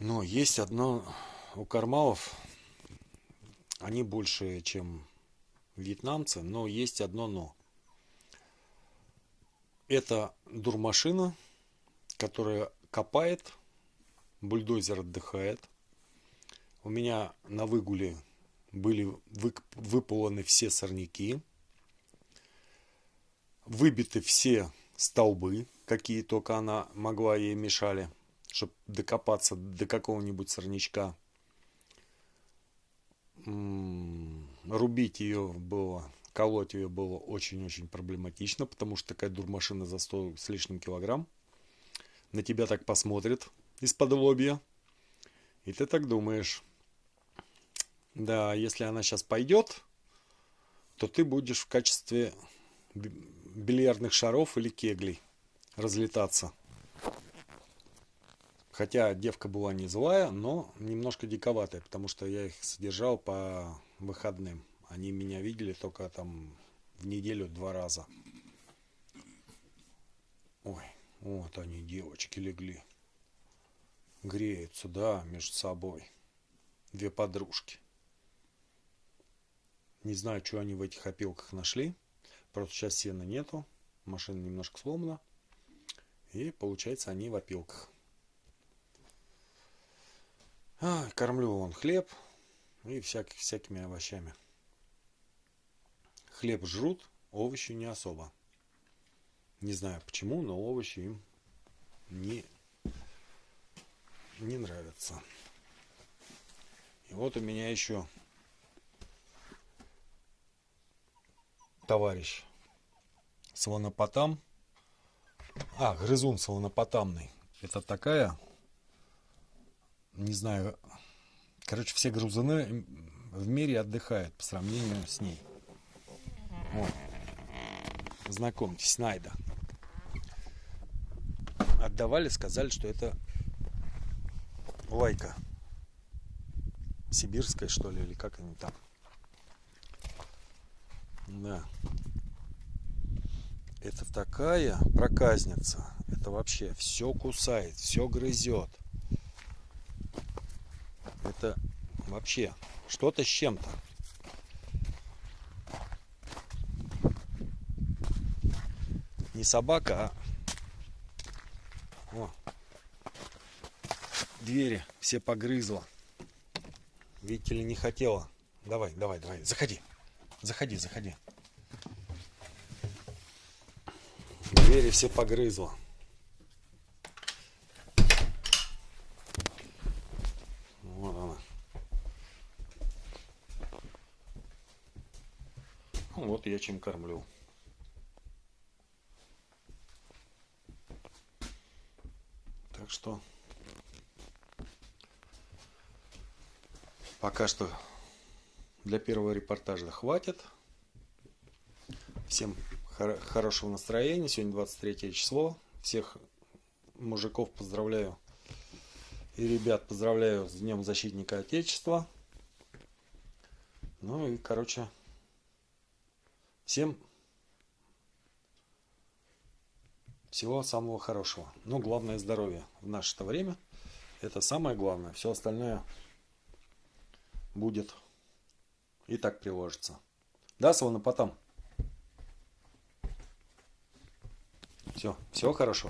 Но есть одно у кармалов, они больше, чем вьетнамцы, но есть одно но. Это дурмашина, которая копает, бульдозер отдыхает. У меня на выгуле были выполоны все сорняки, выбиты все столбы, какие только она могла ей мешали чтобы докопаться до какого-нибудь сорнячка. Рубить ее было, колоть ее было очень-очень проблематично, потому что такая дурмашина за 100 с лишним килограмм на тебя так посмотрит из-под лобья. И ты так думаешь, да, если она сейчас пойдет, то ты будешь в качестве бильярдных шаров или кеглей разлетаться. Хотя девка была не злая, но немножко диковатая, потому что я их содержал по выходным. Они меня видели только там в неделю два раза. Ой, вот они, девочки, легли. Греются, да, между собой. Две подружки. Не знаю, что они в этих опилках нашли. Просто сейчас сена нету. Машина немножко сломана. И получается они в опилках. А, кормлю он хлеб и всяких, всякими овощами. Хлеб жрут, овощи не особо. Не знаю почему, но овощи им не, не нравятся. И вот у меня еще товарищ слонопотам. А, грызун слонопотамный. Это такая не знаю, короче, все грузины в мире отдыхают по сравнению с ней. Вот. Знакомьтесь, Найда. Отдавали, сказали, что это лайка. Сибирская, что ли, или как они там. Да. Это такая проказница. Это вообще все кусает, все грызет это вообще что-то с чем-то. Не собака, а... О. Двери все погрызла. Видите ли, не хотела. Давай, давай, давай, заходи. Заходи, заходи. Двери все погрызла. Вот я чем кормлю. Так что пока что для первого репортажа хватит. Всем хор хорошего настроения. Сегодня 23 число. Всех мужиков поздравляю и ребят поздравляю с Днем Защитника Отечества. Ну и, короче, Всем всего самого хорошего. Но главное здоровье в наше -то время. Это самое главное. Все остальное будет и так приложится. Да, потом. Все, всего хорошего.